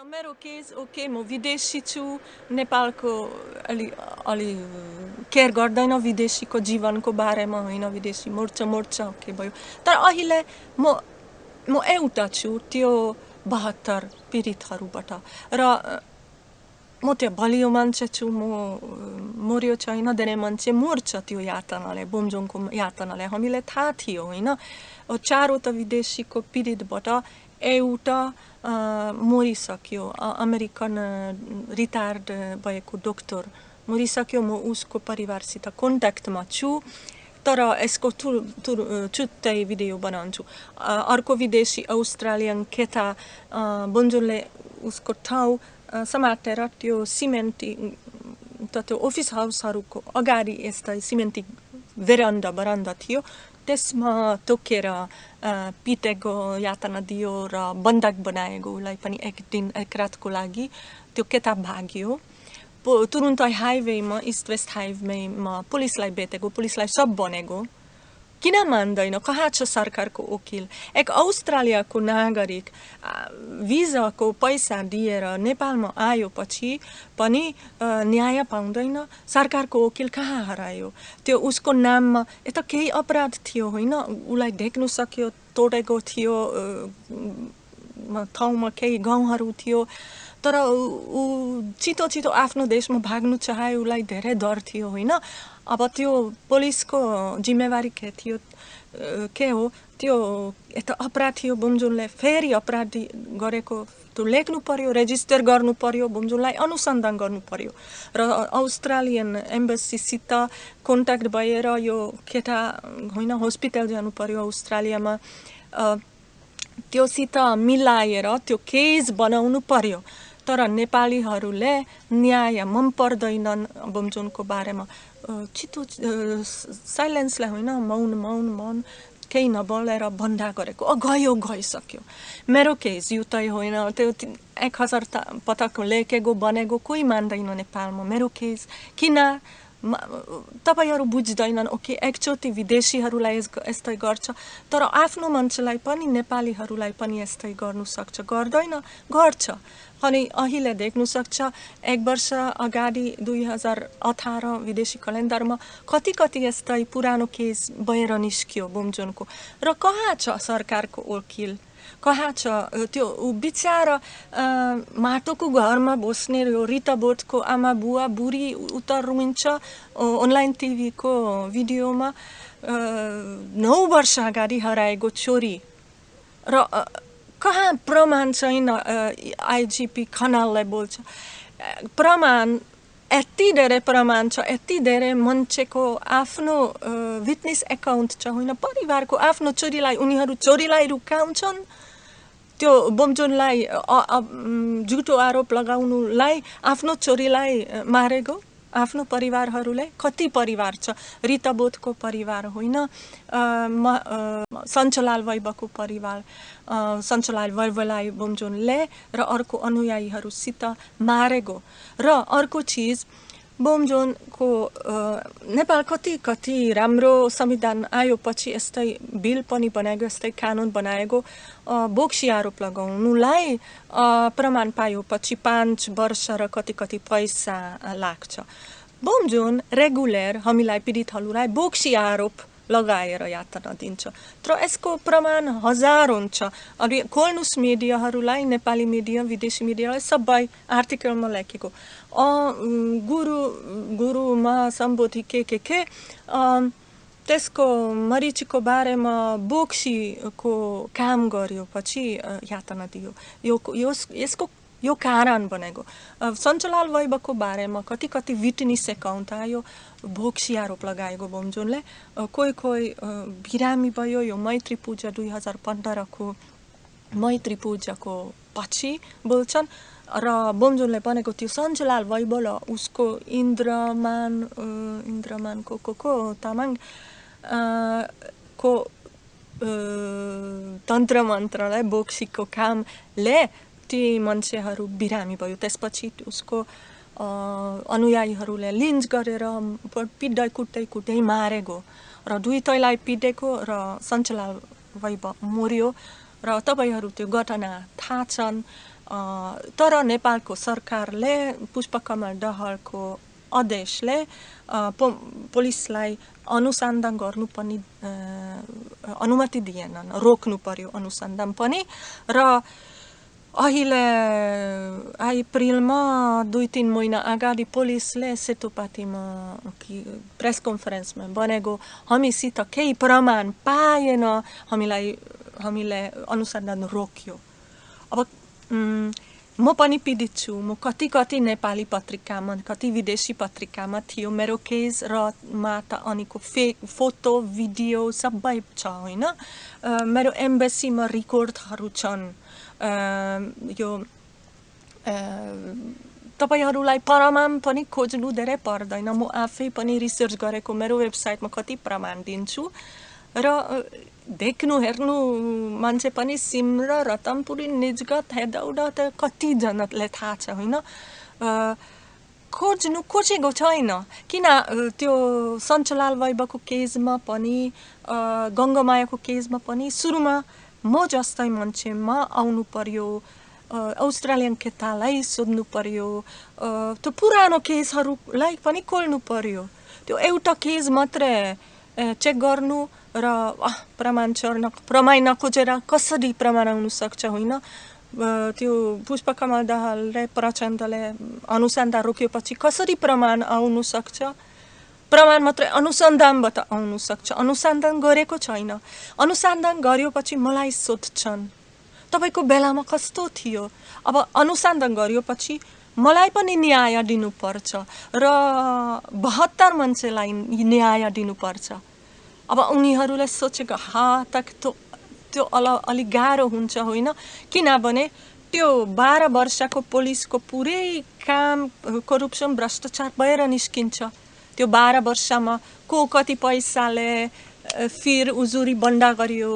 मेरो case okay म विदेशी छु नेपालको अलि अलि केयर गर्दैन विदेशीको जीवनको बारेमा होइन विदेशी मोर्छ मोर्छ ओके भयो तर अहिले म म एउटा छु त्यो बहत्तर पीडितहरूबाट र म त्यो बलियो मान्छे छु म मर्यो छैन धेरै मान्छे मर्छ त्यो यातनाले बोमजोङको यातनाले हामीलाई थाहा थियो होइन चारवटा विदेशीको पीडितबाट एउटा मरिसक्यो अमेरिकन रिटायर्ड भएको डक्टर मरिसक्यो। म उसको परिवारसित कन्ट्याक्टमा छु तर यसको थु थु छुट्टै भिडियो बनाउँछु। अर्को विदेशी अस्ट्रेलियन केटा बन्जुलले उसको ठाउँ समातेर त्यो सिमेन्टी त त्यो अफिस हाउसहरूको अगाडि यस्तै सिमेन्टी भेरान्डा बरान्डा थियो। त्यसमा तोकेर पिटेको यातना दियो र बन्धक बनाएको उसलाई पनि एक दिन एक रातको लागि त्यो केटा भाग्यो। तुरुन्तै हाइवेमा इस्ट वेस्ट हाइवेमा पुलिसलाई भेटेको पुलिसलाई सब भनेको। किन मान्दैन कहाँ छ सरकारको वकिल एक अस्ट्रेलियाको नागरिक भिजाको पैसा दिएर नेपालमा आयो पछि पनि न्याय पाउँदैन सरकारको वकिल कहाँ हरायो त्यो उसको नाममा यता केही अपराध थियो होइन उसलाई देख्नु सक्यो तोडेको थियो ठाउँमा केही गाउँहरू थियो तर ऊ छिटो छिटो आफ्नो देशमा भाग्नु चाहे उसलाई धेरै डर थियो होइन? अब त्यो पुलिसको जिम्मेवारी के थियो के हो? त्यो यता अपराध थियो बुमजुनले फेरि अपराधी गरेको त्यो लेख्नु पर्यो रेजिस्टर गर्नु पर्यो बुमजुनलाई अनुसन्धान गर्नु पर्यो। र अस्ट्रेलियन एम्बेसीसित कन्ट्याक्ट भएर यो केटा होइन हस्पिटल जानु पर्यो अस्ट्रेलियामा त्योसित मिलाएर त्यो केस बनाउनु पर्यो तर नेपालीहरूले न्याय मन पर्दैनन् बमजोनको बारेमा। छिटो साइलेन्सलाई होइन मौन मौन मौन केही नबोलेर भन्दा गरेको। अ गयो गइसक्यो। मेरो केस यो त होइन त्यो एक हजार पटक लेखेको बनेको कोही मान्दैन नेपालमा। मेरो केस किन? तपाईँहरू बुझ्दैनन् ओके एकचोटि विदेशीहरूलाई यस्तै गर्छ। तर आफ्नो मान्छेलाई पनि नेपालीहरूलाई पनि यस्तै गर्नु सक्छ। गर्दैन गर्छ। अनि अहिले देख्नु सक्छ एक वर्ष अगाडि दुई हजार अठार विदेशी क्यालेन्डरमा कति कति यस्तै पुरानो केस भएर निस्कियो बुमजोनको र कहाँ छ सरकारको वकिल कहाँ छ त्यो बिचार माटोको घरमा बस्ने यो रिता बोटको आमा बुवा बुढी उता रुमिन्छ अनलाइन टिभीको भिडियोमा नौ वर्ष अगाडि हराएको छोरी र कहाँ प्रमाण छैन आइजिपी खनाललाई बोल्छ? प्रमाण यति धेरै प्रमाण छ यति धेरै मान्छेको आफ्नो विटनेस एकाउन्ट छ होइन? परिवारको आफ्नो छोरीलाई उनीहरू छोरीलाई रुकाउँछन्। त्यो बोमजोनलाई झुटो आरोप लगाउनुलाई आफ्नो छोरीलाई मारेको। आफ्नो परिवारहरूलाई कति परिवार छ? रिता बोधको परिवार होइन सञ्चलाल वैभवको परिवार सञ्चलाल वैभवलाई बोमजोनले र अर्को अनुयायीहरूसित मारेको। र अर्को चिज बोमजोनको नेपाल कति कति राम्रो संविधान आयो पछि यस्तै बिल पनि बनाएको यस्तै कानुन बनाएको बोक्सी आरोप लगाउनुलाई प्रमाण पायो पछि पाँच वर्ष र कति कति पैसा लाग्छ बोमजोन रेगुलर हामीलाई पीडितहरूलाई बोक्सी आरोप लगाएर यातना दिन्छ तर यसको प्रमाण हजार हुन्छ अनि खोल्नुहोस् मिडियाहरूलाई नेपाली मिडिया विदेशी मिडियालाई सबै आर्टिकलमा लेखेको गुरु गुरुमा सम्बोधि के के के त्यसको मरिचीको बारेमा बोक्सीको काम गर्यो पछि यातना दियो यो यसको यो कारण बनेको सञ्चलाल वैभवको बारेमा कति कति विटनिस एकाउन्ट आयो भोक्सी आरोप लगाएको बोमजोनले कोही कोही बिरामी भयो यो मैत्री पूजा दुई हजार पन्ध्रको मैत्री पूजाको पछि बोल्छन् र बोमजोनले भनेको त्यो सञ्चलाल वैभव उसको इन्द्रमान इन्द्रमानको को को तामाङ को तन्त्र मन्त्रलाई बोक्सीको कामले ती मान्छेहरू बिरामी भयो। त्यसपछि उसको अनुयायीहरूले लिन्च गरेर पिट्दै कुट्दै कुट्दै मारेको र दुई तैलाई पिटेको र सञ्चलाल वैभव मर्यो र तपाईँहरू त्यो घटना थाहा छन्। तर नेपालको सरकारले पुष्पकमल दहलको आदेशले पो पुलिसलाई अनुसन्धान गर्नु पनि अनुमति दिएनन् रोक्नु पर्यो अनुसन्धान पनि। र अहिले अप्रिलमा दुई तिन महिना अगाडि पुलिसले सेतुपातीमा कि प्रेस कन्फरेन्समा भनेको हामीसित केही प्रमाण पाएन हामीलाई हामीले अनुसन्धान रोक्यो अब म पनि पीडित छु। म कति कति नेपाली पत्रिकामा कति विदेशी पत्रिकामा थियो। मेरो केस र माता अनिको फे फोटो भिडियो सबै छ होइन? मेरो एम्बेसीमा रेकर्डहरू छन्। यो तपाईँहरूलाई प्रमाण पनि खोज्नु धेरै पर्दैन। म आफै पनि रिसर्च गरेको मेरो वेबसाइटमा कति प्रमाण दिन्छु। र देख्नु हेर्नु मान्छे पनि सिमरा रतनपुरी निजगत हेदौडा त कतिजनाले थाहा छ होइन? खोज्नु खोजेको छैन। किन त्यो सञ्चलाल वैभवको केसमा पनि गङ्गमायाको केसमा पनि सुरुमा म जस्तै मान्छेमा आउनु पर्यो अस्ट्रेलियन केटालाई सोध्नु पर्यो त्यो पुरानो केसहरूलाई पनि खोल्नु पर्यो। त्यो एउटा केस मात्रै चेक गर्नु र प्रमाण चढ्न प्रमाण नखोजेर कसरी प्रमाण आउनु सक्छ होइन? त्यो पुष्पकमल दाहाल र प्रचण्डले अनुसन्धान रोक्योपछि कसरी प्रमाण आउनु सक्छ? प्रमाण मात्रै अनुसन्धानबाट आउनु सक्छ। अनुसन्धान गरेको छैन। अनुसन्धान गरियोपछि मलाई सोध्छन् तपाईँको बेलामा कस्तो थियो? अब अनुसन्धान गरियोपछि मलाई पनि न्याय दिनुपर्छ र बहत्तर मान्छेलाई न्याय दिनुपर्छ। अब उनीहरूले सोचेको हा त त्यो त्यो अल अलिक गाह्रो हुन्छ होइन। किनभने त्यो बाह्र वर्षको पुलिसको पुरै काम करप्सन भ्रष्टाचार भएर निस्किन्छ। त्यो बाह्र वर्षमा को कति पैसाले फिर उजुरी बन्डा गरियो?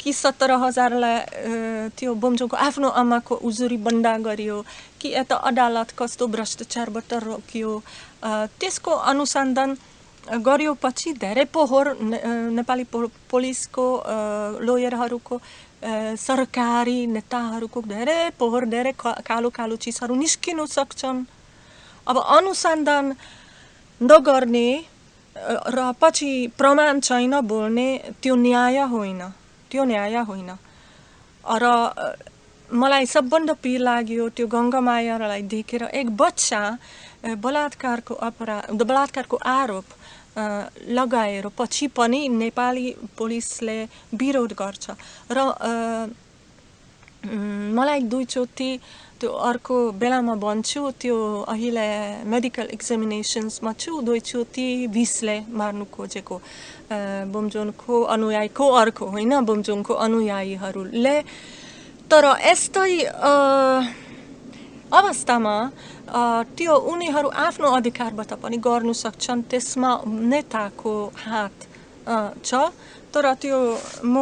कि सत्र हजारलाई त्यो बोम्चोको आफ्नो आमाको उजुरी बन्डा गरियो? कि यता अदालत कस्तो भ्रष्टाचारबाट रोकियो? त्यसको अनुसन्धान गरियोपछि धेरै पोहोर नेपाली पुलिसको लोयरहरूको सरकारी नेताहरूको धेरै पोहोर धेरै कालो कालो चिजहरू निस्किनु सक्छन् अब अनुसन्धान नगर्ने र पछि प्रमाण छैन बोल्ने त्यो न्याय होइन त्यो न्याय होइन र मलाई सबभन्दा पिर लाग्यो त्यो गङ्गामायालाई देखेर एक बच्चा बलात्कारको अपराध बलात्कारको आरोप लगाएर पछि पनि नेपाली पुलिसले विरोध गर्छ। र मलाई दुईचोटि त्यो अर्को बेलामा भन्छु त्यो अहिले मेडिकल एक्जामिनेसन्समा छु दुईचोटि विषले मार्नु खोजेको। बोमजोनको अनुयायीको अर्को होइन बोमजोङको अनुयायीहरूले। तर यस्तै अवस्थामा त्यो उनीहरू आफ्नो अधिकारबाट पनि गर्नु सक्छन् त्यसमा नेताको हात छ तर त्यो म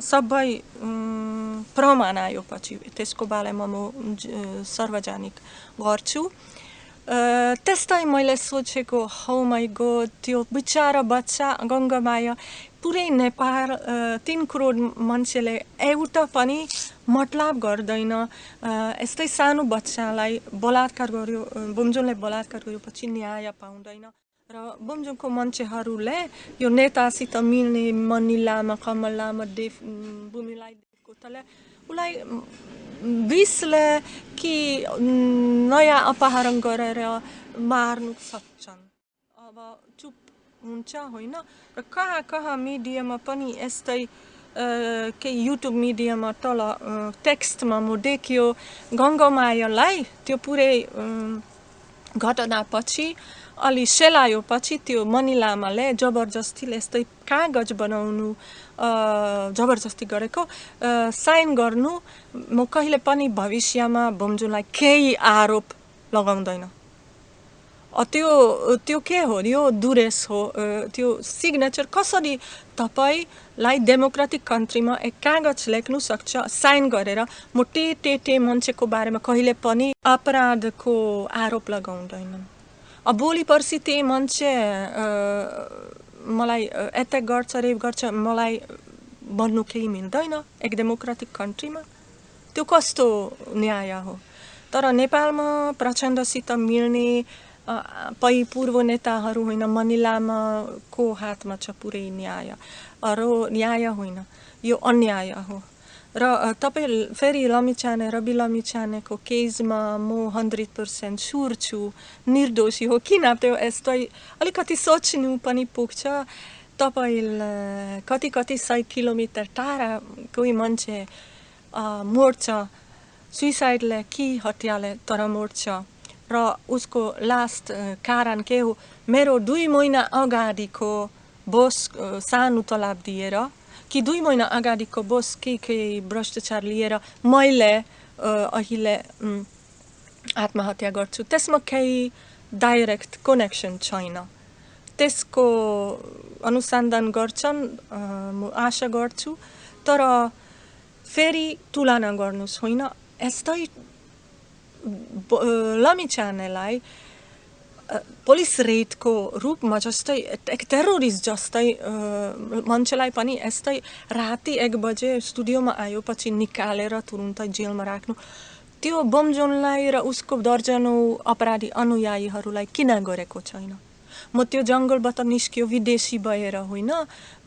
सबै प्रमाण आयो पछि त्यसको बारेमा म सार्वजनिक गर्छु त्यस्तै मैले सोचेको हौ गो त्यो बिचरा बच्चा गङ्गामाया पुरै नेपाल तिन करोड मान्छेले एउटा पनि मतलब गर्दैन। यस्तै सानो बच्चालाई बलात्कार गर्यो बुम्जुनले बलात्कार गरेपछि न्याय पाउँदैन र बुम्जुङको मान्छेहरूले यो नेतासित मिल्ने मनी लामा कमल लामा देव भूमिलाई कोताले उसलाई विषले कि नयाँ अपहरण गरेर मार्नु सक्छन्। अब चुप हुन्छ होइन र कहाँ कहाँ मिडियामा पनि यस्तै केही युट्युब मिडियामा तल टेक्स्टमा म देखियो गङ्गमायालाई त्यो पुरै घटनापछि अलि सेलायोपछि त्यो मणि लामाले जबरजस्तीले यस्तै कागज बनाउनु जबरजस्ती गरेको साइन गर्नु म कहिले पनि भविष्यमा भोम्जुलाई केही आरोप लगाउँदैन त्यो त्यो के हो यो दुरेस हो त्यो सिग्नेचर कसरी तपाईँलाई डेमोक्रेटिक कन्ट्रीमा एक कागज लेख्नु सक्छ साइन गरेर म टे टे टे मान्छेको बारेमा कहिले पनि अपराधको आरोप लगाउँदैनन् अब भोलि पर्सि त्यही मान्छे मलाई एट्याक गर्छ रेप गर्छ मलाई भन्नु केही मिल्दैन एक डेमोक्रेटिक कन्ट्रीमा त्यो कस्तो न्याय हो तर नेपालमा प्रचण्डसित मिल्ने पै पूर्व नेताहरू होइन मनिलामाको हातमा छ पुरै न्याय र न्याय होइन यो अन्याय हो र तपाईँ फेरि लमिछाने रवि लमिछानेको केसमा म हन्ड्रेड पर्सेन्ट सुर छु निर्दोषी हो किन त्यो यस्तै अलिकति सोच्नु पनि पुग्छ तपाईँलाई कति कति सय किलोमिटर टाढा कोही मान्छे मर्छ सुइसाइडले कि हत्याले तर मर्छ र उसको लास्ट कारण के हो मेरो दुई महिना अगाडिको बोस सानो तलाब दिएर कि दुई महिना अगाडिको बोस के के भ्रष्टाचार लिएर मैले अहिले आत्महत्या गर्छु त्यसमा केही डाइरेक्ट कनेक्सन छैन त्यसको अनुसन्धान गर्छन् म आशा गर्छु तर फेरि तुलना गर्नुहोस् होइन यस्तै लमिछानेलाई पुलिस रेडको रूपमा जस्तै टेरोरिस्ट जस्तै मान्छेलाई पनि यस्तै राति एक बजे स्टुडियोमा आयो पछि निकालेर तुरुन्तै जेलमा राख्नु त्यो बमजोनलाई र उसको दर्जनौ अपराधी अनुयायीहरूलाई किन गरेको छैन म त्यो जङ्गलबाट निस्क्यो विदेशी भएर होइन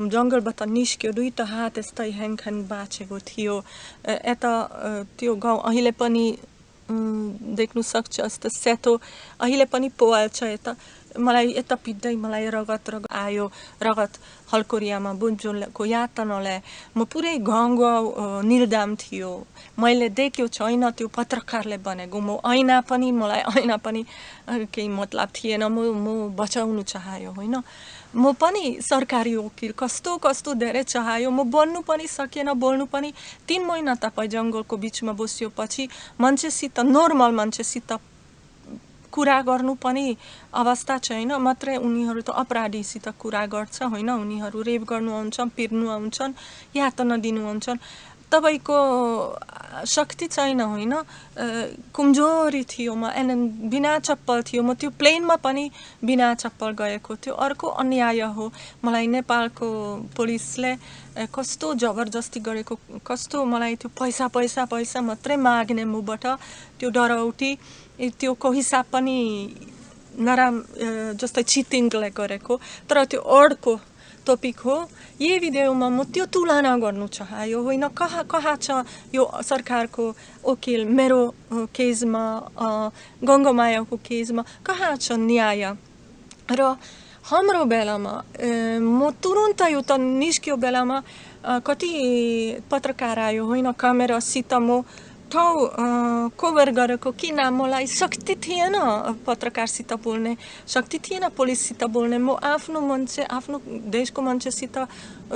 जङ्गलबाट निस्क्यो दुईवटा हात यस्तै ह्याङख्याङ बाँचेको थियो यता त्यो गाउँ अहिले पनि देख्नु सक्छ जस्तो सेतो अहिले पनि पोवाल्छ यता। मलाई यता पिट्दै मलाई रगत रगत आयो। रगत हल्कोरियामा बुन्जुलको यातनाले म पुरै गाउँ निर्दाम थियो। मैले देख्यो छैन त्यो पत्रकारले भनेको। म ऐना पनि मलाई ऐना पनि केही मतलब थिएन। म म बचाउनु चाह्यो होइन? म पनि सरकारी वकिल कस्तो कस्तो धेरै चाह्यो। म बन्नु पनि सकेन बोल्नु पनि। तिन महिना तपाईँ जङ्गलको बिचमा बस्योपछि मान्छेसित नर्मल मान्छेसित कुरा गर्नु पनि अवस्था छैन। मात्रै उनीहरू त अपराधीसित कुरा गर्छ होइन? उनीहरू रेप गर्नु आउँछन् पिर्नु आउँछन् यातना दिनु आउँछन्। तपाईँको शक्ति छैन होइन? कमजोरी थियो म एन बिना चप्पल थियो म त्यो प्लेनमा पनि बिना चप्पल गएको थियो। अर्को अन्याय हो मलाई नेपालको पुलिसले कस्तो जबरजस्ती गरेको कस्तो मलाई त्यो पैसा पैसा पैसा मात्रै माग्ने मुबाट त्यो डराउटी त्योको हिसाब पनि नराम जस्तै चिटिङले गरेको। तर त्यो अर्को टपिक हो यही भिडियोमा म त्यो तुलना गर्नु चाह्यो होइन कहाँ कहाँ छ यो सरकारको वकिल मेरो केसमा गङ्गमायाको केसमा कहाँ छ न्याय र हाम्रो बेलामा म तुरुन्तै उता निस्क्यो बेलामा कति पत्रकार आयो होइन क्यामेरासित म ठाउँ कभर गरेको किन मलाई शक्ति थिएन पत्रकारसित बोल्ने शक्ति थिएन पुलिससित बोल्ने म आफ्नो मान्छे आफ्नो देशको मान्छेसित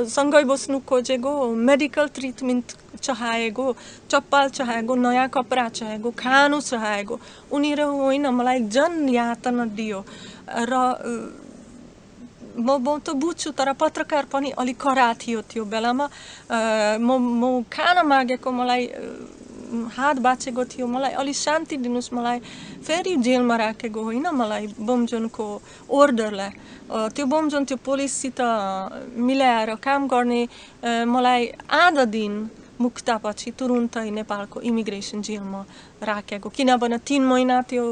सँगै बस्नु खोजेको मेडिकल ट्रिटमेन्ट चाहेको चप्पल चाहेको नयाँ कपडा चाहेको खानु चाहेको उनीहरू होइन मलाई जन यातना दियो र म म त बुझ्छु तर पत्रकार पनि अलिक कडा थियो त्यो बेलामा म म खान मागेको मलाई हात बाँचेको थियो मलाई अलिक शान्ति दिनुहोस् मलाई फेरि जेलमा राखेको होइन मलाई बमजोनको ओर्डरलाई त्यो बमजोन त्यो पुलिससित मिलाएर काम गर्ने मलाई आधा दिन मुक्तापछि तुरुन्तै नेपालको इमिग्रेसन जेलमा राखेको किनभने तिन महिना त्यो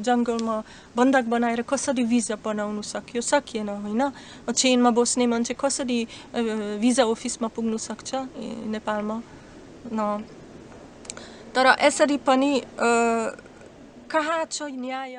जङ्गलमा बन्धक बनाएर कसरी भिजा बनाउनु सक्यो सकिएन होइन चेनमा बस्ने मान्छे कसरी भिजा अफिसमा पुग्नु सक्छ नेपालमा न तर यसरी पनि कहाँ छ न्याय